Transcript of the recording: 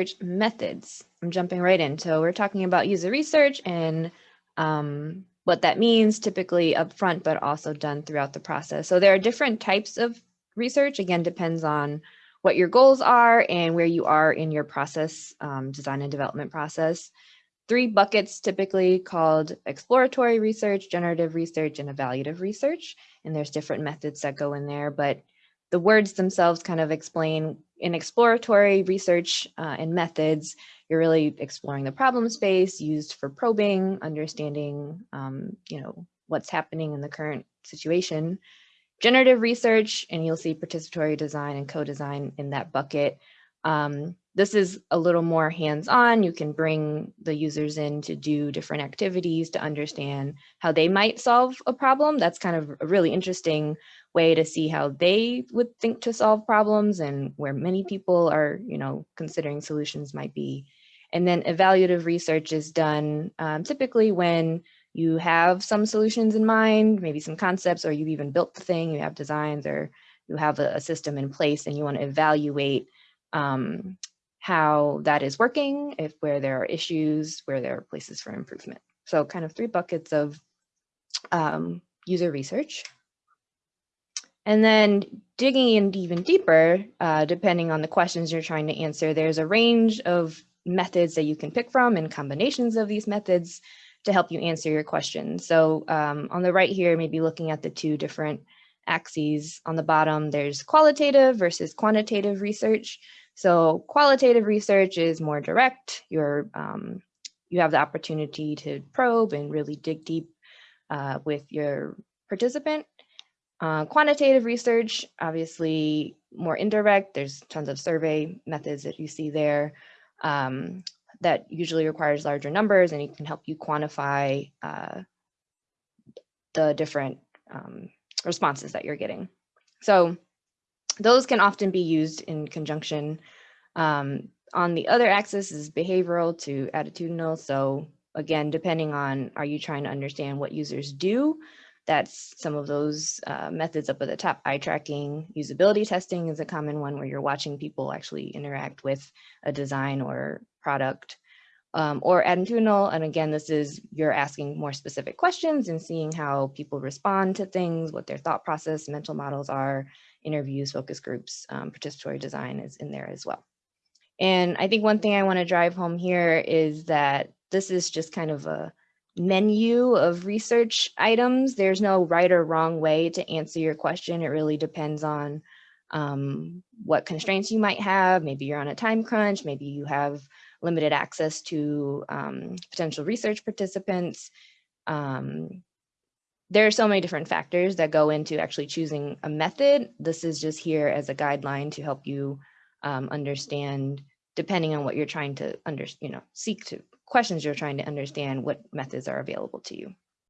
research methods. I'm jumping right in. So we're talking about user research and um, what that means typically upfront, but also done throughout the process. So there are different types of research, again, depends on what your goals are and where you are in your process, um, design and development process. Three buckets typically called exploratory research, generative research, and evaluative research. And there's different methods that go in there, but the words themselves kind of explain in exploratory research uh, and methods, you're really exploring the problem space used for probing, understanding, um, you know, what's happening in the current situation. Generative research, and you'll see participatory design and co-design in that bucket. Um, this is a little more hands-on. You can bring the users in to do different activities to understand how they might solve a problem. That's kind of a really interesting way to see how they would think to solve problems and where many people are, you know, considering solutions might be. And then evaluative research is done um, typically when you have some solutions in mind, maybe some concepts, or you've even built the thing, you have designs, or you have a, a system in place and you want to evaluate um, how that is working, if where there are issues, where there are places for improvement. So kind of three buckets of um, user research. And then digging in even deeper, uh, depending on the questions you're trying to answer, there's a range of methods that you can pick from and combinations of these methods to help you answer your questions. So um, on the right here, maybe looking at the two different axes on the bottom, there's qualitative versus quantitative research. So qualitative research is more direct. You're, um, you have the opportunity to probe and really dig deep uh, with your participant. Uh, quantitative research, obviously more indirect. There's tons of survey methods that you see there um, that usually requires larger numbers and it can help you quantify uh, the different um, responses that you're getting. So those can often be used in conjunction. Um, on the other axis is behavioral to attitudinal. So again, depending on, are you trying to understand what users do? That's some of those uh, methods up at the top. Eye tracking, usability testing is a common one where you're watching people actually interact with a design or product. Um, or attitudinal, and again, this is you're asking more specific questions and seeing how people respond to things, what their thought process, mental models are, interviews, focus groups, um, participatory design is in there as well. And I think one thing I want to drive home here is that this is just kind of a menu of research items. There's no right or wrong way to answer your question. It really depends on um, what constraints you might have. Maybe you're on a time crunch. Maybe you have limited access to um, potential research participants. Um, there are so many different factors that go into actually choosing a method. This is just here as a guideline to help you um, understand, depending on what you're trying to under, you know, seek to questions you're trying to understand what methods are available to you.